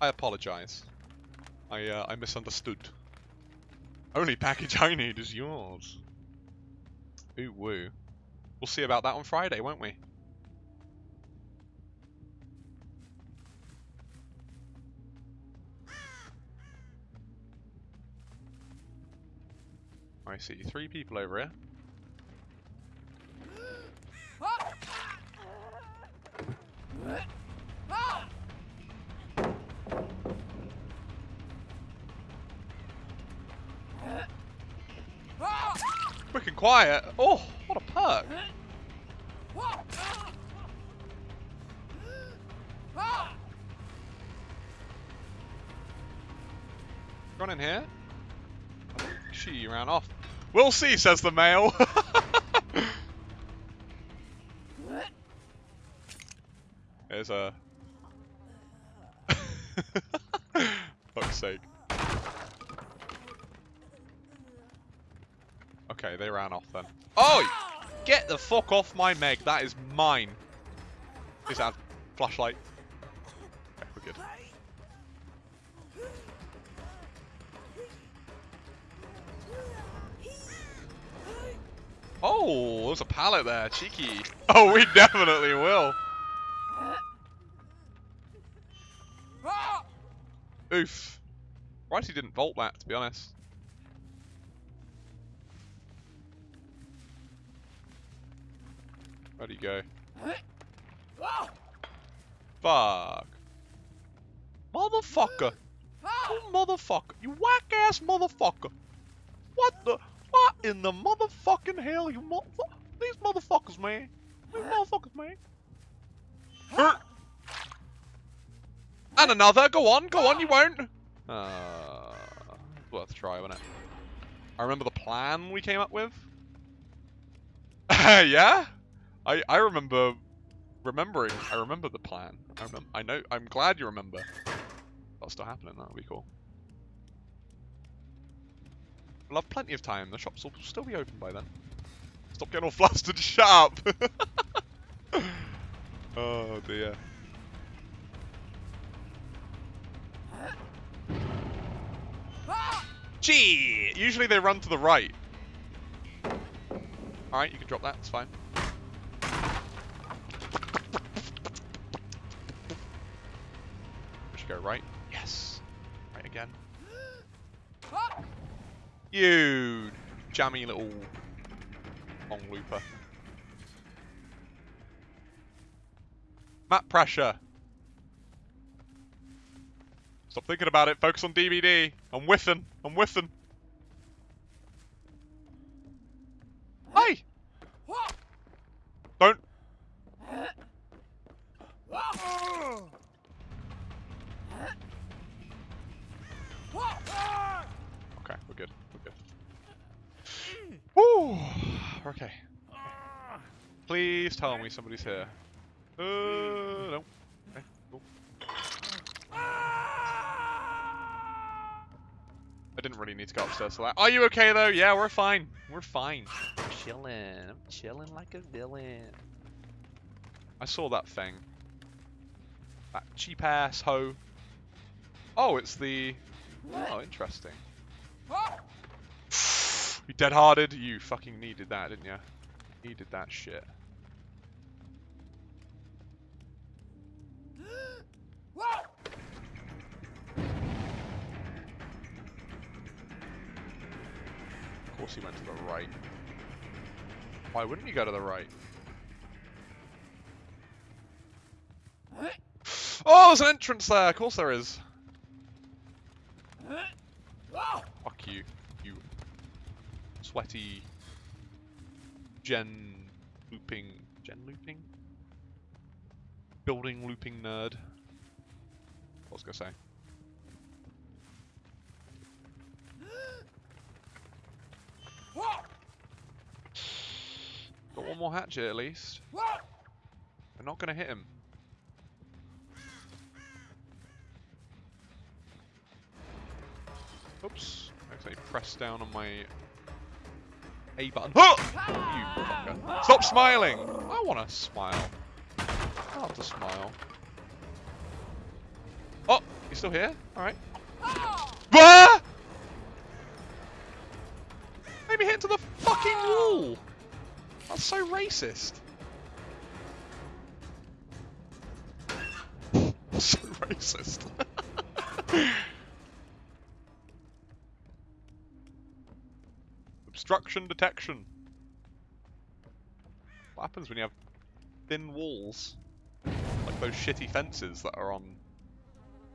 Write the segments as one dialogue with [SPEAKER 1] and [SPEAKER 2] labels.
[SPEAKER 1] I apologize. I uh, I misunderstood. Only package I need is yours. Ooh woo. We'll see about that on Friday, won't we? I see three people over here. Quiet. Oh, what a perk. Run in here. She ran off. We'll see, says the male. There's a. Fuck's sake. Okay, they ran off then. Oh! Get the fuck off my Meg. That is mine. Is that flashlight? Okay, we're good. Oh, there's a pallet there. Cheeky. Oh, we definitely will. Oof. Right, he didn't vault that, to be honest. Where'd he go? Fuck. Motherfucker. You motherfucker. You whack ass motherfucker. What the? What in the motherfucking hell? You motherfucker. These motherfuckers, man. These motherfuckers, man. And another. Go on. Go on. You won't. Uh, worth a try, wasn't it? I remember the plan we came up with. yeah? I I remember remembering. I remember the plan. I remember. I know. I'm glad you remember. That's still happening. That would be cool. We'll have plenty of time. The shops will still be open by then. Stop getting all flustered. Shut up. oh dear. Gee! Usually they run to the right. Alright, you can drop that. It's fine. Right. Yes. Right again. You jammy little long looper. Map pressure. Stop thinking about it. Focus on DBD. I'm whiffing. I'm whiffing. Hey! Don't. Okay. Please tell me somebody's here. Uh, no. Okay, cool. I didn't really need to go upstairs for that. Are you okay though? Yeah, we're fine. We're fine. I'm chilling. I'm chilling like a villain. I saw that thing. That cheap ass hoe. Oh, it's the. Oh, interesting. You dead harded? You fucking needed that, didn't you? Needed that shit. Of course he went to the right. Why wouldn't you go to the right? Oh, there's an entrance there! Of course there is. Fuck you sweaty gen looping, gen looping? Building looping nerd. What was I gonna say? Got one more hatchet at least. We're not gonna hit him. Oops. I accidentally pressed down on my A button. Huh! You fucker. Stop smiling! I want to smile. I love to smile. Oh! You still here? Alright. Ah! Made me hit into the fucking wall! That's so racist. so racist. Obstruction detection. What happens when you have thin walls? Like those shitty fences that are on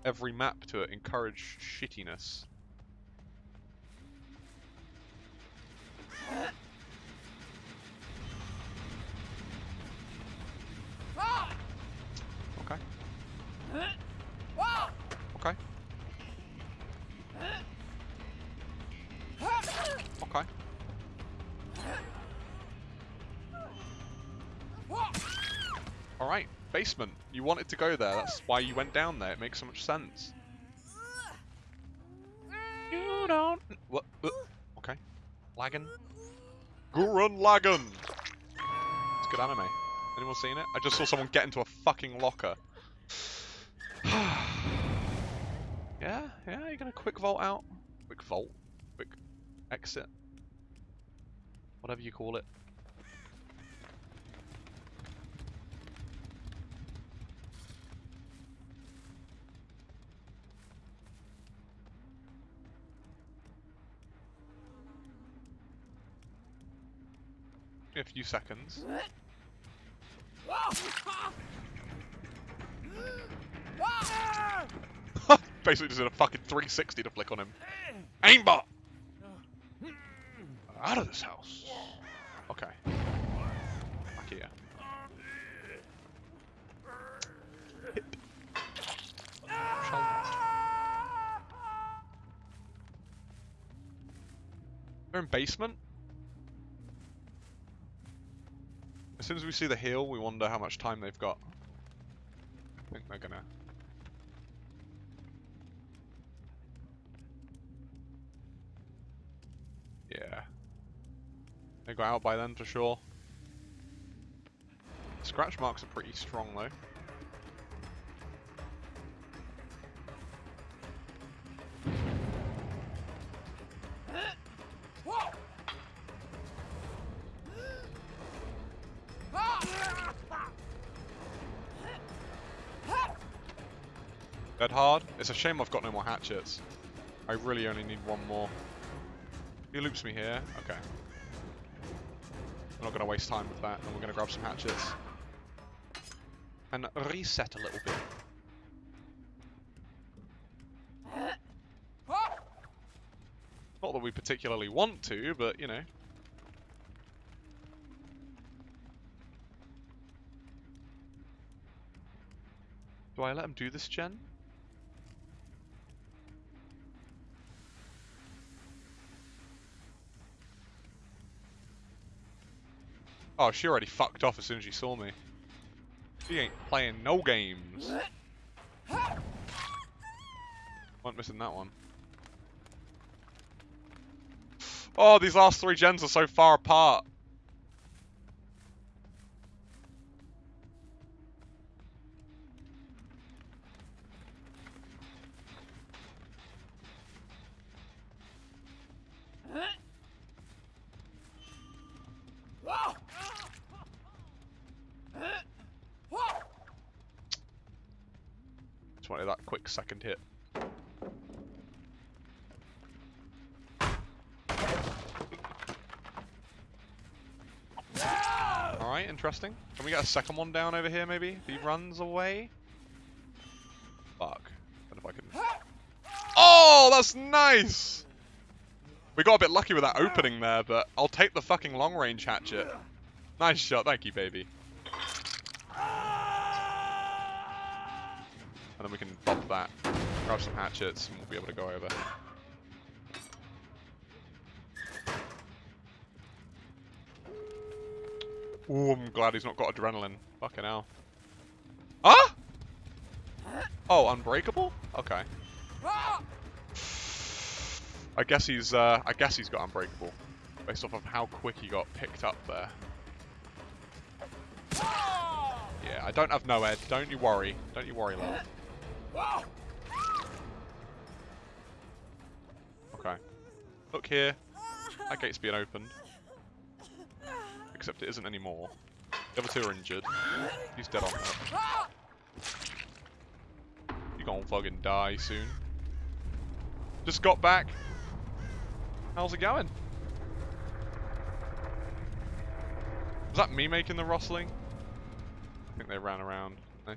[SPEAKER 1] every map to encourage shittiness. Okay. Okay. Okay. Alright, basement. You wanted to go there, that's why you went down there. It makes so much sense. You don't... What? Uh, okay. Lagging. Gurren Lagann! It's good anime. Anyone seen it? I just saw someone get into a fucking locker. yeah, yeah, you're gonna quick vault out. Quick vault? Quick exit? Whatever you call it. A few seconds. Basically just did a fucking 360 to flick on him. Aimbot! Out of this house. Okay. Back here. Hip. They're in basement? As soon as we see the hill, we wonder how much time they've got. I think they're gonna... Yeah. They got out by then for sure. Scratch marks are pretty strong though. Dead hard. It's a shame I've got no more hatchets. I really only need one more. He loops me here. Okay. I'm not going to waste time with that, and we're going to grab some hatchets. And reset a little bit. Not that we particularly want to, but, you know. Do I let him do this gen? Oh, she already fucked off as soon as she saw me. She ain't playing no games. Weren't missing that one. Oh, these last three gens are so far apart. Just wanted that quick second hit. Alright, interesting. Can we get a second one down over here, maybe? If he runs away? Fuck. I if I can... Oh, that's nice! We got a bit lucky with that opening there, but I'll take the fucking long-range hatchet. Nice shot, thank you, baby. And then we can bump that, grab some hatchets, and we'll be able to go over. Ooh, I'm glad he's not got adrenaline. Fucking hell. Ah! Oh, unbreakable? Okay. I guess he's, uh, I guess he's got unbreakable. Based off of how quick he got picked up there. Yeah, I don't have no ed. Don't you worry. Don't you worry, love. Look here. That gate's being opened. Except it isn't anymore. The other two are injured. He's dead on that. You're gonna fucking die soon. Just got back. How's it going? Was that me making the rustling? I think they ran around. they?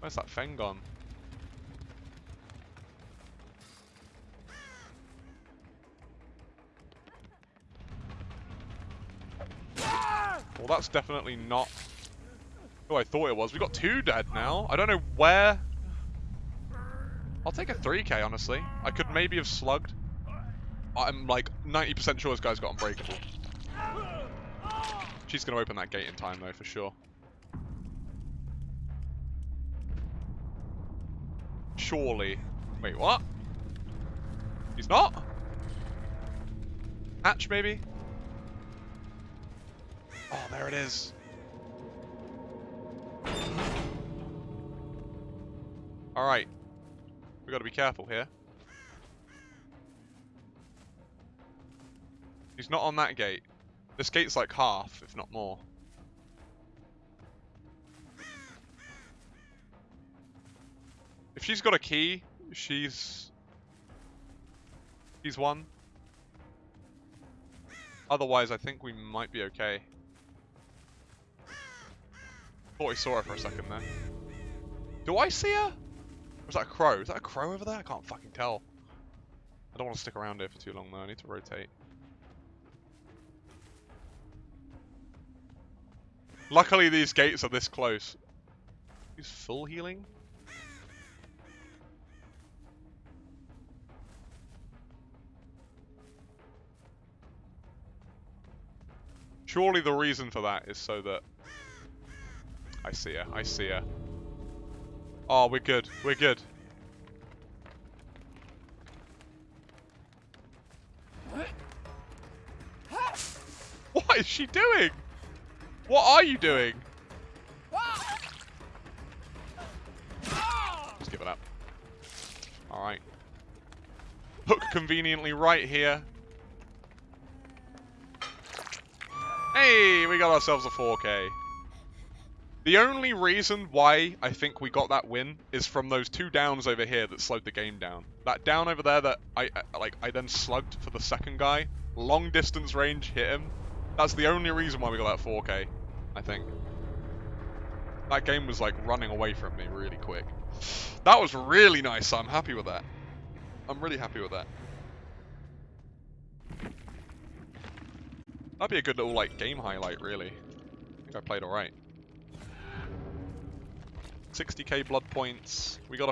[SPEAKER 1] Where's that thing gone? Well, that's definitely not who I thought it was. We got two dead now. I don't know where. I'll take a 3k, honestly. I could maybe have slugged. I'm like 90% sure this guy's got unbreakable. She's going to open that gate in time, though, for sure. Surely. Wait, what? He's not? Hatch, maybe? Oh, there it is. Alright. We gotta be careful here. He's not on that gate. This gate's like half, if not more. If she's got a key, she's... She's won. Otherwise, I think we might be okay. I thought we saw her for a second there. Do I see her? Or is that a crow? Is that a crow over there? I can't fucking tell. I don't want to stick around here for too long though. I need to rotate. Luckily these gates are this close. He's full healing? Surely the reason for that is so that... I see her, I see her. Oh, we're good, we're good. What is she doing? What are you doing? Just give it up. Alright. Hook conveniently right here. Hey, we got ourselves a 4K. The only reason why I think we got that win is from those two downs over here that slowed the game down. That down over there that I like I then slugged for the second guy, long distance range hit him. That's the only reason why we got that 4K, I think. That game was like running away from me really quick. That was really nice, I'm happy with that. I'm really happy with that. That'd be a good little like game highlight, really. I think I played alright. 60k blood points. We got a